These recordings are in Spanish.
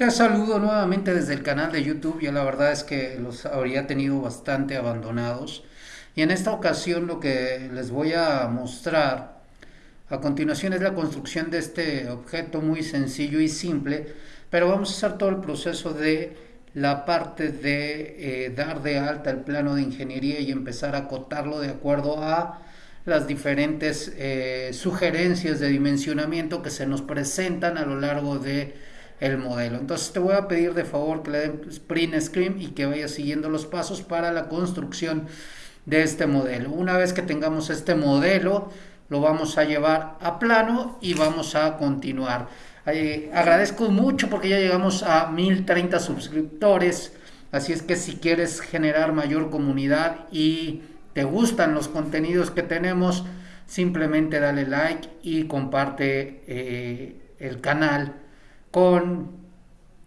Te saludo nuevamente desde el canal de YouTube. Ya la verdad es que los habría tenido bastante abandonados. Y en esta ocasión lo que les voy a mostrar a continuación es la construcción de este objeto muy sencillo y simple. Pero vamos a hacer todo el proceso de la parte de eh, dar de alta el plano de ingeniería y empezar a acotarlo de acuerdo a las diferentes eh, sugerencias de dimensionamiento que se nos presentan a lo largo de el modelo. Entonces te voy a pedir de favor que le den print screen y que vayas siguiendo los pasos para la construcción de este modelo. Una vez que tengamos este modelo, lo vamos a llevar a plano y vamos a continuar. Eh, agradezco mucho porque ya llegamos a 1030 suscriptores. Así es que si quieres generar mayor comunidad y te gustan los contenidos que tenemos, simplemente dale like y comparte eh, el canal con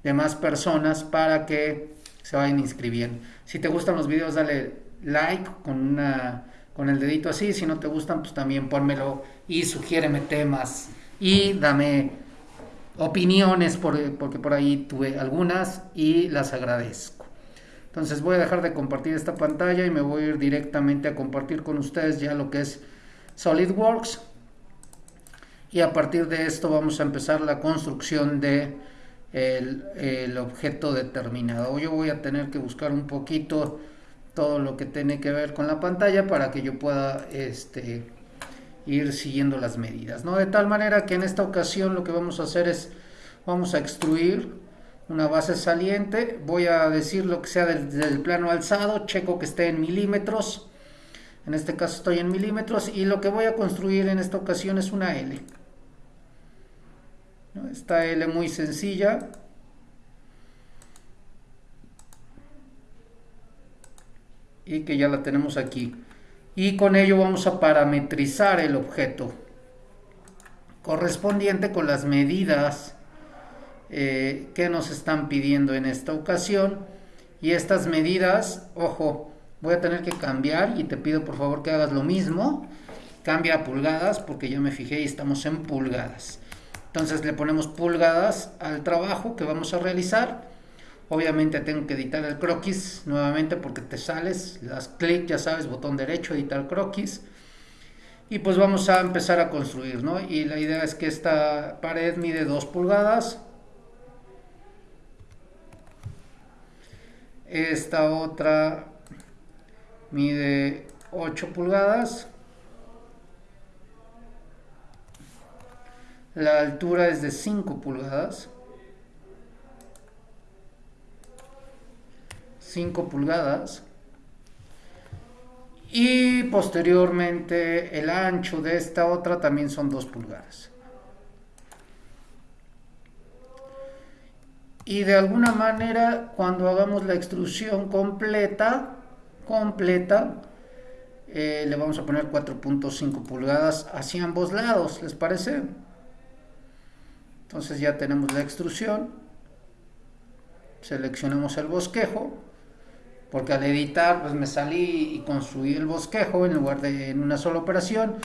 demás personas para que se vayan inscribiendo. Si te gustan los videos, dale like con, una, con el dedito así. Si no te gustan, pues también pónmelo y sugiéreme temas y dame opiniones porque por ahí tuve algunas y las agradezco. Entonces voy a dejar de compartir esta pantalla y me voy a ir directamente a compartir con ustedes ya lo que es SolidWorks y a partir de esto vamos a empezar la construcción de el, objeto determinado. Yo voy a tener que buscar un poquito todo lo que tiene que ver con la pantalla para que yo pueda este, ir siguiendo las medidas. ¿no? De tal manera que en esta ocasión lo que vamos a hacer es, vamos a extruir una base saliente, voy a decir lo que sea desde el plano alzado, checo que esté en milímetros, en este caso estoy en milímetros y lo que voy a construir en esta ocasión es una L. Esta L muy sencilla. Y que ya la tenemos aquí. Y con ello vamos a parametrizar el objeto correspondiente con las medidas eh, que nos están pidiendo en esta ocasión. Y estas medidas, ojo, voy a tener que cambiar y te pido por favor que hagas lo mismo. Cambia a pulgadas porque ya me fijé y estamos en pulgadas. Entonces le ponemos pulgadas al trabajo que vamos a realizar. Obviamente tengo que editar el croquis nuevamente porque te sales, das clic, ya sabes, botón derecho, editar croquis. Y pues vamos a empezar a construir, ¿no? Y la idea es que esta pared mide 2 pulgadas. Esta otra mide 8 pulgadas. La altura es de 5 pulgadas. 5 pulgadas. Y posteriormente el ancho de esta otra también son 2 pulgadas. Y de alguna manera cuando hagamos la extrusión completa, completa, eh, le vamos a poner 4.5 pulgadas hacia ambos lados, ¿les parece? Entonces ya tenemos la extrusión. Seleccionamos el bosquejo. Porque al editar pues me salí y construí el bosquejo en lugar de en una sola operación.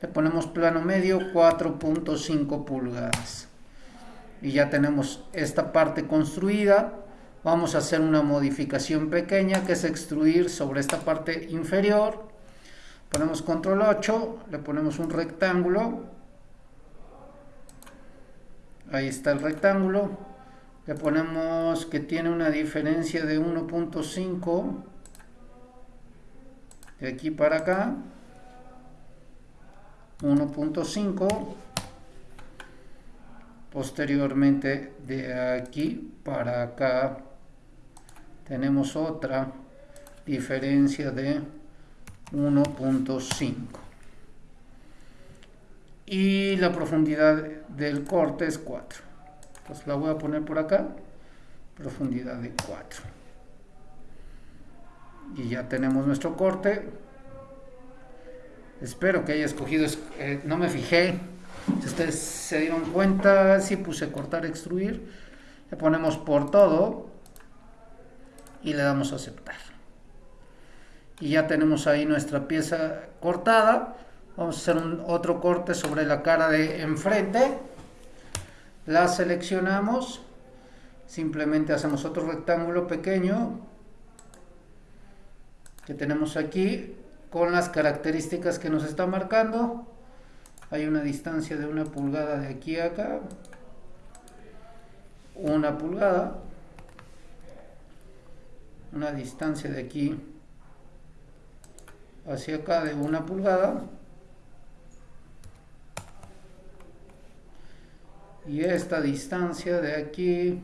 Le ponemos plano medio 4.5 pulgadas. Y ya tenemos esta parte construida. Vamos a hacer una modificación pequeña que es extruir sobre esta parte inferior. Ponemos control 8, le ponemos un rectángulo ahí está el rectángulo. Le ponemos que tiene una diferencia de 1.5 de aquí para acá. 1.5 posteriormente de aquí para acá. Tenemos otra diferencia de 1.5 y la profundidad del corte es 4 pues la voy a poner por acá profundidad de 4 y ya tenemos nuestro corte. Espero que haya escogido eh, no me fijé. Si ustedes se dieron cuenta si puse cortar extruir. Le ponemos por todo y le damos a aceptar. Y ya tenemos ahí nuestra pieza cortada Vamos a hacer un, otro corte sobre la cara de enfrente. La seleccionamos. Simplemente hacemos otro rectángulo pequeño que tenemos aquí con las características que nos está marcando. Hay una distancia de una pulgada de aquí a acá. Una pulgada. Una distancia de aquí hacia acá de una pulgada y esta distancia de aquí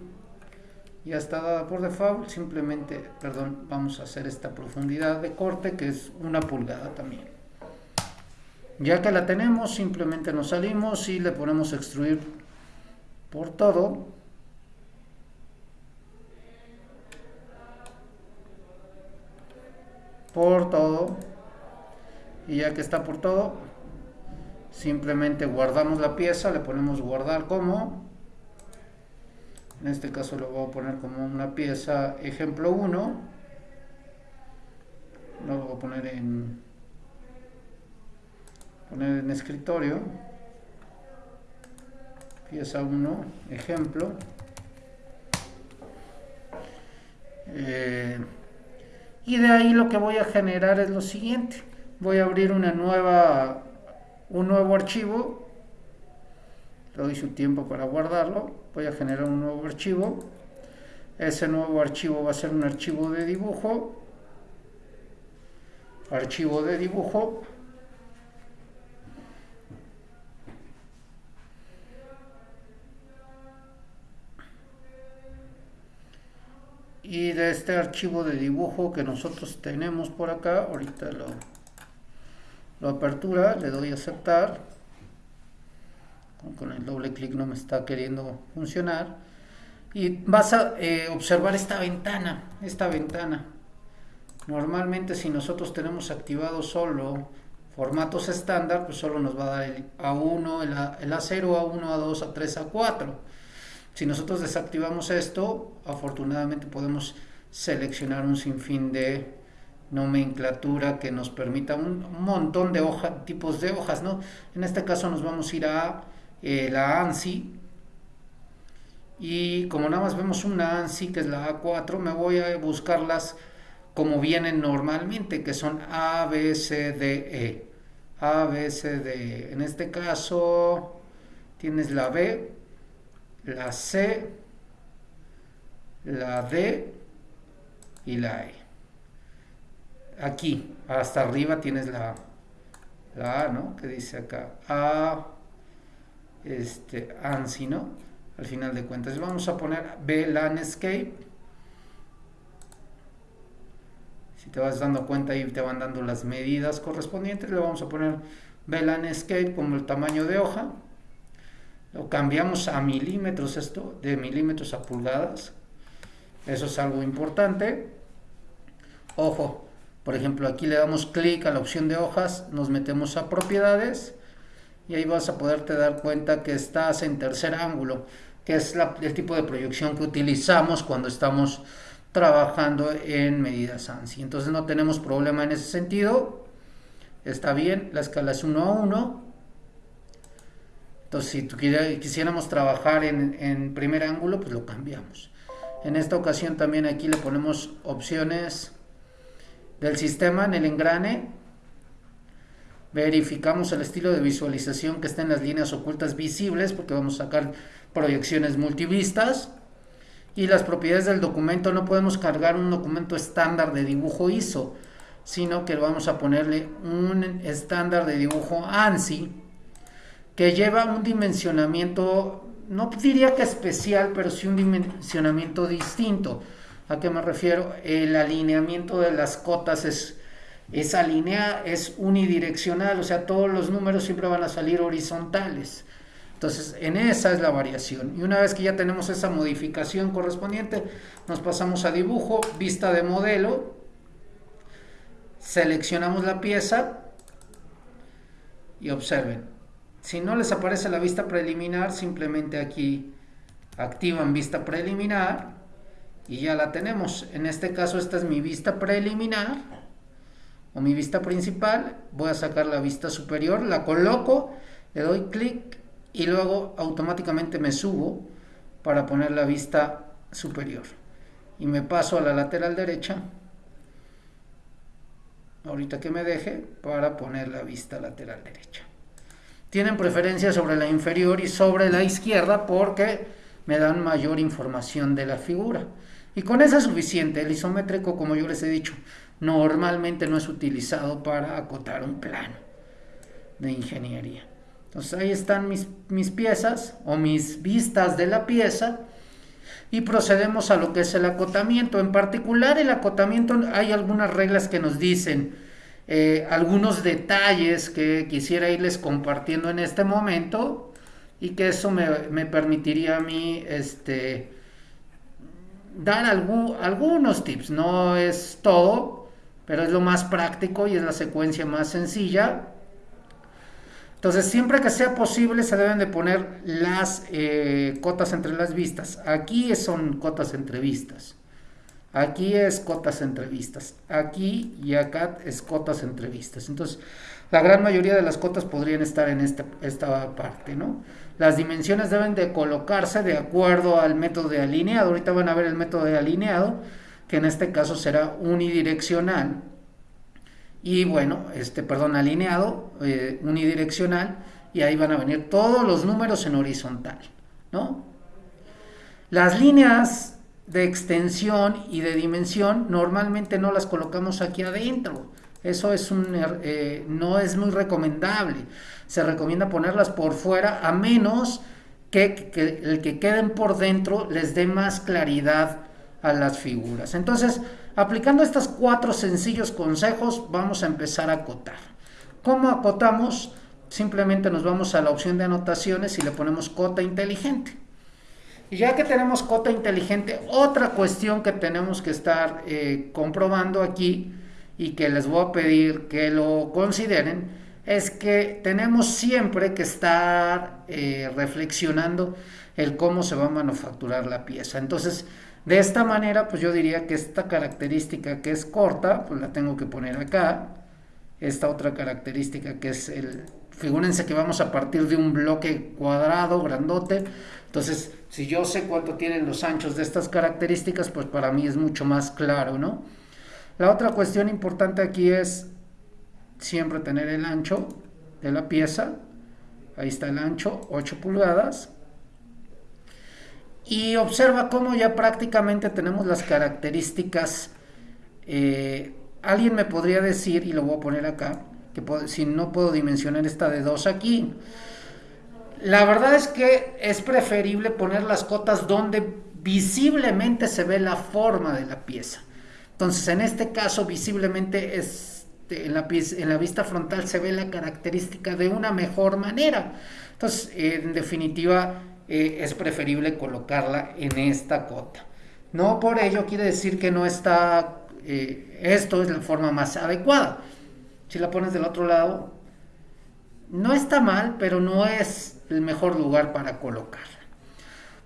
ya está dada por default. Simplemente perdón vamos a hacer esta profundidad de corte que es una pulgada también. Ya que la tenemos simplemente nos salimos y le ponemos extruir por todo. Por todo. Y ya que está por todo simplemente guardamos la pieza le ponemos guardar como en este caso lo voy a poner como una pieza ejemplo 1 lo voy a poner en poner en escritorio pieza 1 ejemplo eh, y de ahí lo que voy a generar es lo siguiente voy a abrir una nueva un nuevo archivo le doy su tiempo para guardarlo voy a generar un nuevo archivo. Ese nuevo archivo va a ser un archivo de dibujo. Archivo de dibujo. Y de este archivo de dibujo que nosotros tenemos por acá ahorita lo, apertura le doy a aceptar. Con el doble clic no me está queriendo funcionar. Y vas a eh, observar esta ventana esta ventana. Normalmente si nosotros tenemos activado solo formatos estándar pues solo nos va a dar el A1, el, A, el A0, A1, A2, A3, A4 si nosotros desactivamos esto, afortunadamente podemos seleccionar un sinfín de nomenclatura que nos permita un montón de hoja, tipos de hojas, ¿no? En este caso nos vamos a ir a eh, la ANSI y como nada más vemos una ANSI que es la A4, me voy a buscarlas como vienen normalmente, que son A, B, C, D, E. A, B, C, D. E. En este caso tienes la B, la C, la D y la E. Aquí, hasta arriba tienes la, la A, ¿no? Que dice acá, A, este, ANSI, ¿no? Al final de cuentas. Vamos a poner B Landscape. Si te vas dando cuenta ahí te van dando las medidas correspondientes. Le vamos a poner B Landscape como el tamaño de hoja lo cambiamos a milímetros esto, de milímetros a pulgadas. Eso es algo importante. Ojo, por ejemplo, aquí le damos clic a la opción de hojas, nos metemos a propiedades y ahí vas a poderte dar cuenta que estás en tercer ángulo, que es el tipo de proyección que utilizamos cuando estamos trabajando en medidas ANSI. Entonces no tenemos problema en ese sentido. Está bien, la escala es 1 a 1 entonces, si quisiéramos trabajar en, primer ángulo, pues lo cambiamos. En esta ocasión también aquí le ponemos opciones del sistema en el engrane. Verificamos el estilo de visualización que está en las líneas ocultas visibles, porque vamos a sacar proyecciones multivistas. Y las propiedades del documento, no podemos cargar un documento estándar de dibujo ISO, sino que vamos a ponerle un estándar de dibujo ANSI que lleva un dimensionamiento, no diría que especial, pero sí un dimensionamiento distinto. ¿A qué me refiero? El alineamiento de las cotas es, esa línea es unidireccional, o sea, todos los números siempre van a salir horizontales. Entonces, en esa es la variación. Y una vez que ya tenemos esa modificación correspondiente, nos pasamos a dibujo, vista de modelo, seleccionamos la pieza y observen, si no les aparece la vista preliminar, simplemente aquí activan vista preliminar y ya la tenemos. En este caso esta es mi vista preliminar o mi vista principal. Voy a sacar la vista superior, la coloco, le doy clic y luego automáticamente me subo para poner la vista superior. Y me paso a la lateral derecha, ahorita que me deje, para poner la vista lateral derecha. Tienen preferencia sobre la inferior y sobre la izquierda porque me dan mayor información de la figura. Y con eso es suficiente. El isométrico, como yo les he dicho, normalmente no es utilizado para acotar un plano de ingeniería. Entonces ahí están mis, mis piezas o mis vistas de la pieza y procedemos a lo que es el acotamiento. En particular el acotamiento hay algunas reglas que nos dicen eh, algunos detalles que quisiera irles compartiendo en este momento y que eso me, me permitiría a mí este, dar algunos tips. No es todo, pero es lo más práctico y es la secuencia más sencilla. Entonces, siempre que sea posible, se deben de poner las eh, cotas entre las vistas. Aquí son cotas entre vistas. Aquí es cotas entre vistas. Aquí y acá es cotas entre vistas. Entonces, la gran mayoría de las cotas podrían estar en esta, esta parte, ¿no? Las dimensiones deben de colocarse de acuerdo al método de alineado. Ahorita van a ver el método de alineado, que en este caso será unidireccional. Y bueno, este, perdón, alineado, eh, unidireccional, y ahí van a venir todos los números en horizontal, ¿no? Las líneas de extensión y de dimensión normalmente no las colocamos aquí adentro. Eso es un, er, eh, no es muy recomendable se recomienda ponerlas por fuera a menos que, el que queden por dentro les dé más claridad a las figuras. Entonces, aplicando estos cuatro sencillos consejos, vamos a empezar a acotar. ¿Cómo acotamos? Simplemente nos vamos a la opción de anotaciones y le ponemos cota inteligente. Y ya que tenemos cota inteligente, otra cuestión que tenemos que estar eh, comprobando aquí y que les voy a pedir que lo consideren es que tenemos siempre que estar eh, reflexionando el cómo se va a manufacturar la pieza. Entonces, de esta manera, pues yo diría que esta característica que es corta, pues la tengo que poner acá. Esta otra característica que es el... Figúrense que vamos a partir de un bloque cuadrado, grandote. Entonces, si yo sé cuánto tienen los anchos de estas características, pues para mí es mucho más claro, ¿no? La otra cuestión importante aquí es siempre tener el ancho de la pieza. Ahí está el ancho, 8 pulgadas. Y observa cómo ya prácticamente tenemos las características. Eh, alguien me podría decir, y lo voy a poner acá, que si no puedo dimensionar esta de 2 aquí. La verdad es que es preferible poner las cotas donde visiblemente se ve la forma de la pieza. Entonces, en este caso, visiblemente es este, en la, en la vista frontal se ve la característica de una mejor manera. Entonces, en definitiva, eh, es preferible colocarla en esta cota. No por ello quiere decir que no está, eh, esto es la forma más adecuada. Si la pones del otro lado, no está mal, pero no es el mejor lugar para colocarla.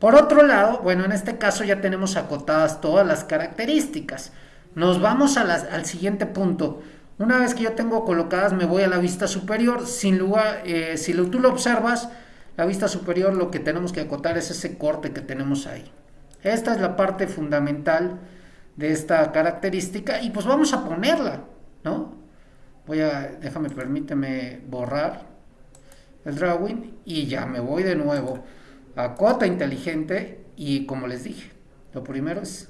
Por otro lado, bueno, en este caso ya tenemos acotadas todas las características. Nos vamos al siguiente punto. Una vez que yo tengo colocadas, me voy a la vista superior. Sin lugar, eh, si tú lo observas, la vista superior lo que tenemos que acotar es ese corte que tenemos ahí. Esta es la parte fundamental de esta característica y pues vamos a ponerla, ¿no? Voy a, déjame, permíteme borrar el drawing y ya me voy de nuevo a cota inteligente y como les dije, lo primero es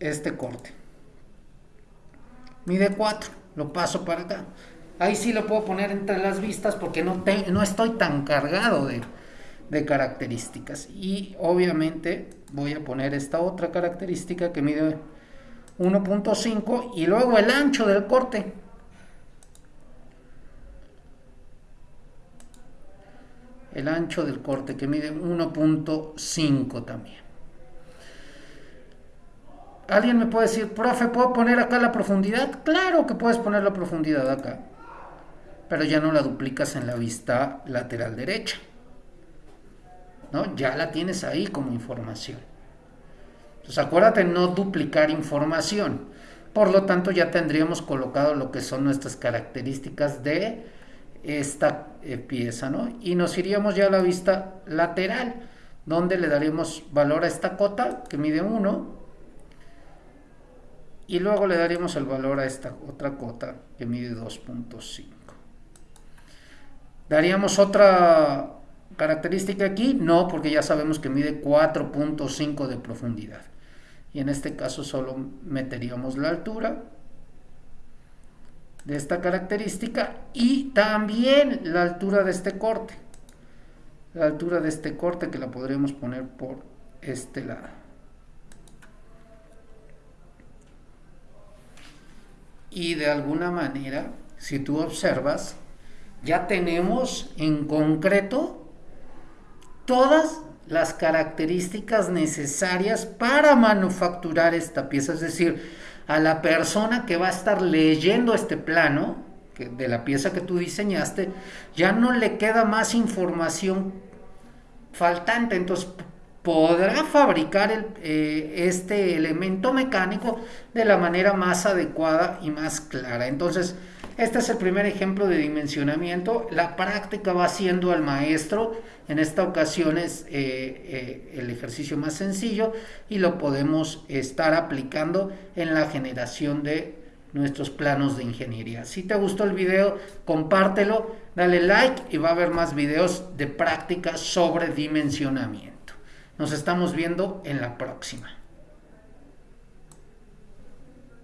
este corte mide 4, lo paso para acá. Ahí sí lo puedo poner entre las vistas porque no, no estoy tan cargado de, de características. Y obviamente voy a poner esta otra característica que mide 1.5 y luego el ancho del corte. El ancho del corte que mide 1.5 también. Alguien me puede decir, profe, ¿puedo poner acá la profundidad? Claro que puedes poner la profundidad acá, pero ya no la duplicas en la vista lateral derecha. ¿no? Ya la tienes ahí como información. Entonces acuérdate no duplicar información. Por lo tanto ya tendríamos colocado lo que son nuestras características de esta eh, pieza, ¿no? Y nos iríamos ya a la vista lateral donde le daremos valor a esta cota que mide 1 y luego le daremos el valor a esta otra cota que mide 2.5. ¿Daríamos otra característica aquí? No, porque ya sabemos que mide 4.5 de profundidad. Y en este caso solo meteríamos la altura de esta característica y también la altura de este corte. La altura de este corte que la podríamos poner por este lado. Y de alguna manera, si tú observas, ya tenemos en concreto todas las características necesarias para manufacturar esta pieza. Es decir, a la persona que va a estar leyendo este plano de la pieza que tú diseñaste, ya no le queda más información faltante. Entonces podrá fabricar eh, este elemento mecánico de la manera más adecuada y más clara. Entonces, este es el primer ejemplo de dimensionamiento. La práctica va siendo al maestro. En esta ocasión es eh, eh, el ejercicio más sencillo y lo podemos estar aplicando en la generación de nuestros planos de ingeniería. Si te gustó el video, compártelo, dale like y va a haber más videos de práctica sobre dimensionamiento. Nos estamos viendo en la próxima.